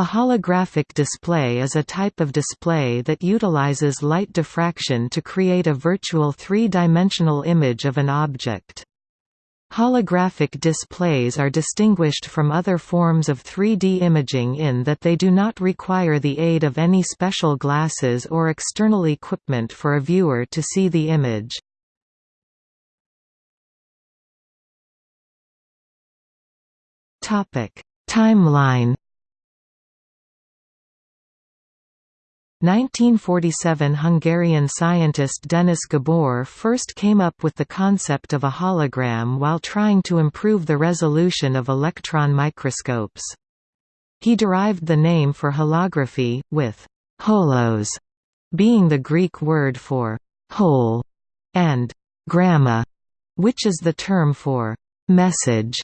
A holographic display is a type of display that utilizes light diffraction to create a virtual three-dimensional image of an object. Holographic displays are distinguished from other forms of 3D imaging in that they do not require the aid of any special glasses or external equipment for a viewer to see the image. Timeline 1947 Hungarian scientist Denis Gabor first came up with the concept of a hologram while trying to improve the resolution of electron microscopes. He derived the name for holography, with «holos» being the Greek word for «whole» and «gramma», which is the term for «message».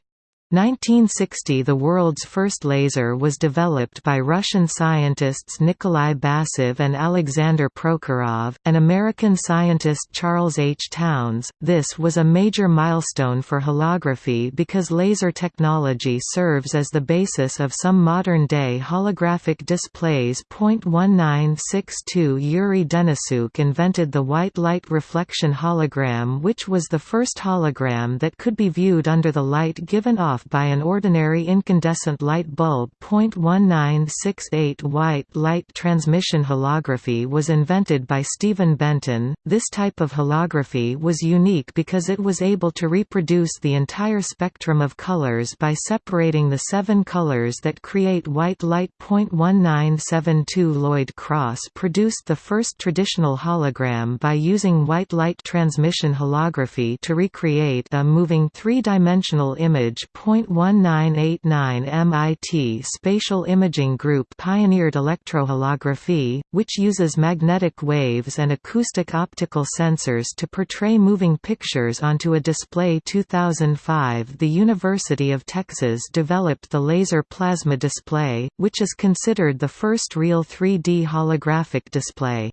1960 – The world's first laser was developed by Russian scientists Nikolai Basov and Alexander Prokhorov, and American scientist Charles H. Townes. This was a major milestone for holography because laser technology serves as the basis of some modern-day holographic displays. 1962 Yuri Denisyuk invented the white light reflection hologram which was the first hologram that could be viewed under the light given off off by an ordinary incandescent light bulb. 1968 White light transmission holography was invented by Stephen Benton. This type of holography was unique because it was able to reproduce the entire spectrum of colors by separating the seven colors that create white light. 1972 Lloyd Cross produced the first traditional hologram by using white light transmission holography to recreate a moving three-dimensional image. 1989 MIT Spatial Imaging Group pioneered electroholography, which uses magnetic waves and acoustic optical sensors to portray moving pictures onto a display 2005 The University of Texas developed the laser plasma display, which is considered the first real 3D holographic display.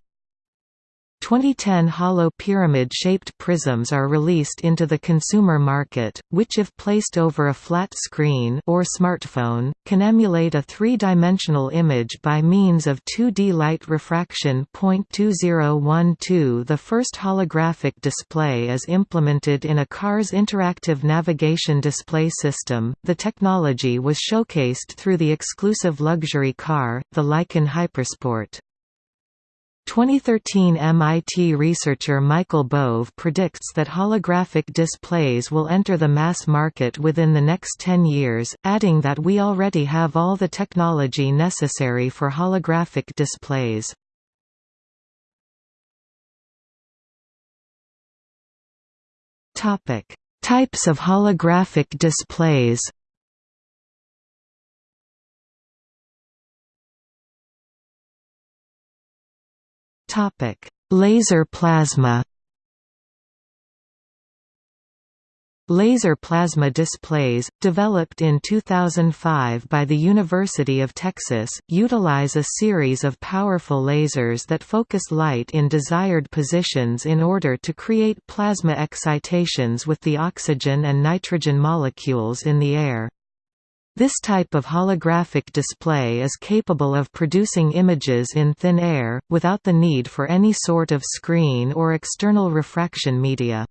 2010 hollow pyramid-shaped prisms are released into the consumer market, which if placed over a flat screen or smartphone, can emulate a three-dimensional image by means of 2D light refraction. 2012 The first holographic display is implemented in a car's interactive navigation display system. The technology was showcased through the exclusive luxury car, the Lykan Hypersport. 2013 MIT researcher Michael Bove predicts that holographic displays will enter the mass market within the next 10 years, adding that we already have all the technology necessary for holographic displays. Types of holographic displays Topic: Laser plasma. Laser plasma displays, developed in 2005 by the University of Texas, utilize a series of powerful lasers that focus light in desired positions in order to create plasma excitations with the oxygen and nitrogen molecules in the air. This type of holographic display is capable of producing images in thin air, without the need for any sort of screen or external refraction media.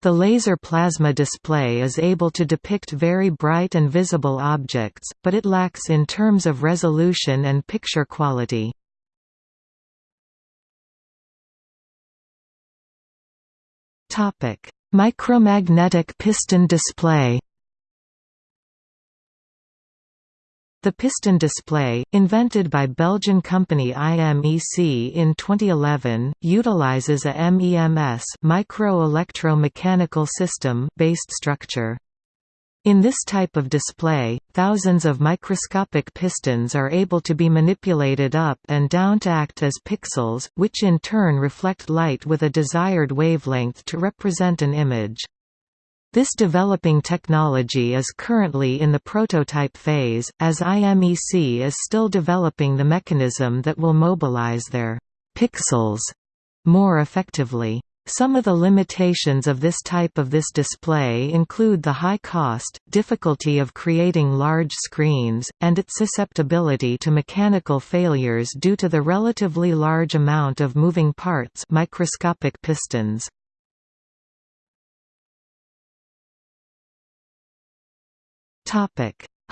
The laser plasma display is able to depict very bright and visible objects, but it lacks in terms of resolution and picture quality. Micromagnetic piston display The piston display, invented by Belgian company IMEC in 2011, utilizes a MEMS micro-electro-mechanical system based structure. In this type of display, thousands of microscopic pistons are able to be manipulated up and down to act as pixels, which in turn reflect light with a desired wavelength to represent an image. This developing technology is currently in the prototype phase, as IMEC is still developing the mechanism that will mobilize their pixels more effectively. Some of the limitations of this type of this display include the high cost, difficulty of creating large screens, and its susceptibility to mechanical failures due to the relatively large amount of moving parts microscopic pistons.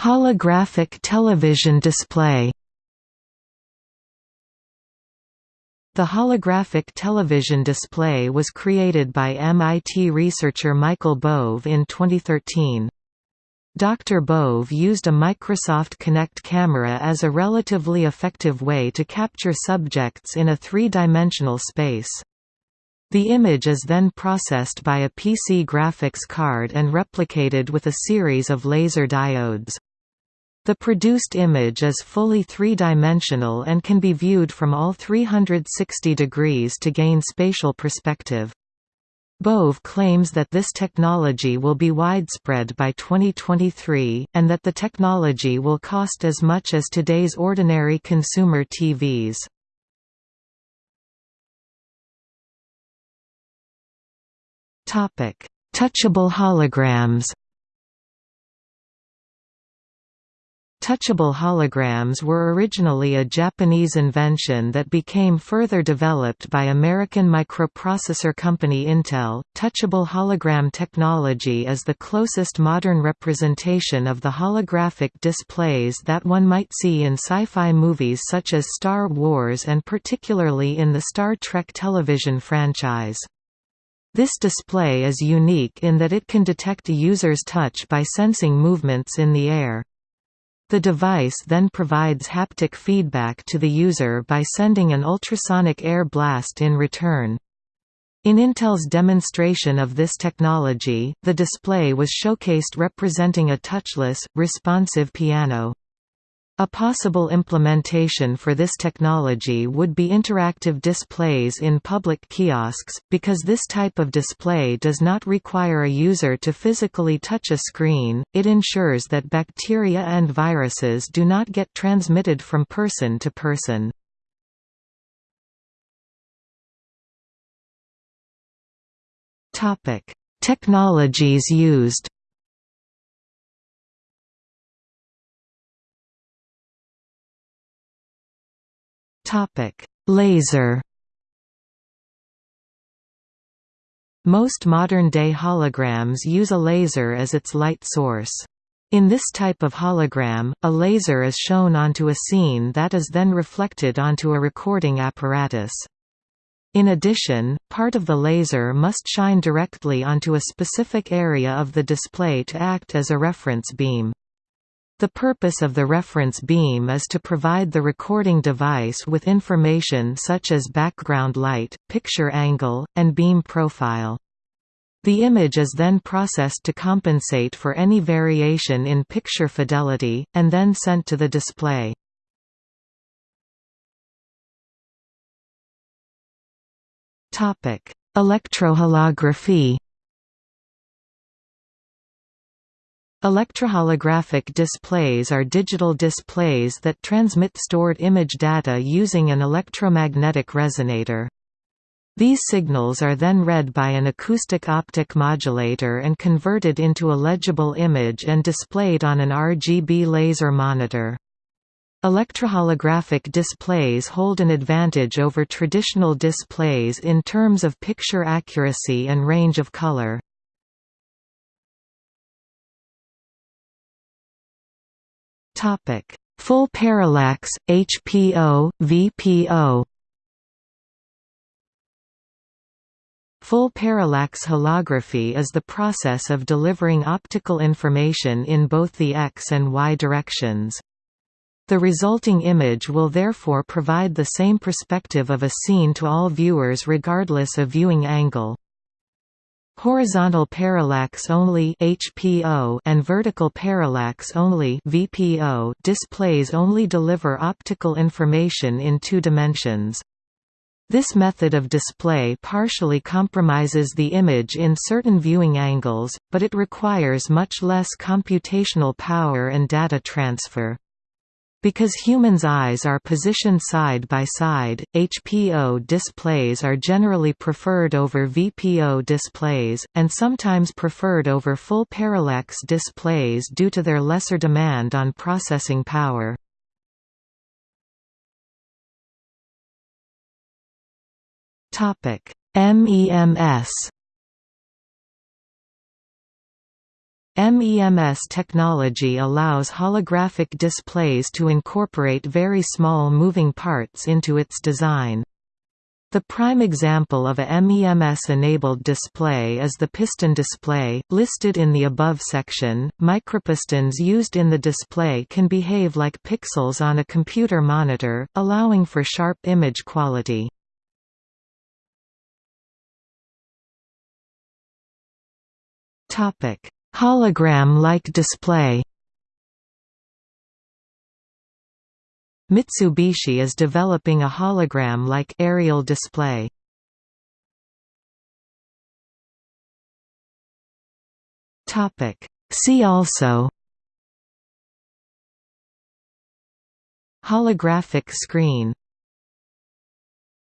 Holographic television display The holographic television display was created by MIT researcher Michael Bove in 2013. Dr. Bove used a Microsoft Kinect camera as a relatively effective way to capture subjects in a three-dimensional space. The image is then processed by a PC graphics card and replicated with a series of laser diodes. The produced image is fully three-dimensional and can be viewed from all 360 degrees to gain spatial perspective. Bove claims that this technology will be widespread by 2023, and that the technology will cost as much as today's ordinary consumer TVs. Touchable holograms Touchable holograms were originally a Japanese invention that became further developed by American microprocessor company Intel. Touchable hologram technology is the closest modern representation of the holographic displays that one might see in sci-fi movies such as Star Wars and particularly in the Star Trek television franchise. This display is unique in that it can detect a user's touch by sensing movements in the air. The device then provides haptic feedback to the user by sending an ultrasonic air blast in return. In Intel's demonstration of this technology, the display was showcased representing a touchless, responsive piano. A possible implementation for this technology would be interactive displays in public kiosks, because this type of display does not require a user to physically touch a screen, it ensures that bacteria and viruses do not get transmitted from person to person. Technologies used Topic: Laser. Most modern-day holograms use a laser as its light source. In this type of hologram, a laser is shown onto a scene that is then reflected onto a recording apparatus. In addition, part of the laser must shine directly onto a specific area of the display to act as a reference beam. The purpose of the reference beam is to provide the recording device with information such as background light, picture angle, and beam profile. The image is then processed to compensate for any variation in picture fidelity, and then sent to the display. Electroholography Electroholographic displays are digital displays that transmit stored image data using an electromagnetic resonator. These signals are then read by an acoustic optic modulator and converted into a legible image and displayed on an RGB laser monitor. Electroholographic displays hold an advantage over traditional displays in terms of picture accuracy and range of color. Topic: Full parallax, HPO, VPO. Full parallax holography is the process of delivering optical information in both the x and y directions. The resulting image will therefore provide the same perspective of a scene to all viewers regardless of viewing angle. Horizontal parallax only HPO and vertical parallax only VPO displays only deliver optical information in two dimensions. This method of display partially compromises the image in certain viewing angles, but it requires much less computational power and data transfer. Because humans' eyes are positioned side by side, HPO displays are generally preferred over VPO displays, and sometimes preferred over full parallax displays due to their lesser demand on processing power. MEMS MEMS technology allows holographic displays to incorporate very small moving parts into its design. The prime example of a MEMS-enabled display is the piston display, listed in the above section. Micropistons used in the display can behave like pixels on a computer monitor, allowing for sharp image quality. Topic: Hologram-like display. Mitsubishi is developing a hologram-like aerial display. Topic. See also. Holographic screen